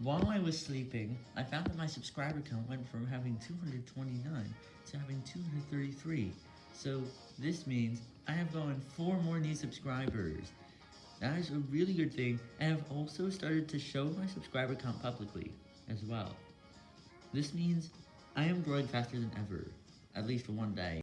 While I was sleeping, I found that my subscriber count went from having 229 to having 233. So this means I have gone 4 more new subscribers. That is a really good thing, and I've also started to show my subscriber count publicly as well. This means I am growing faster than ever, at least for one day.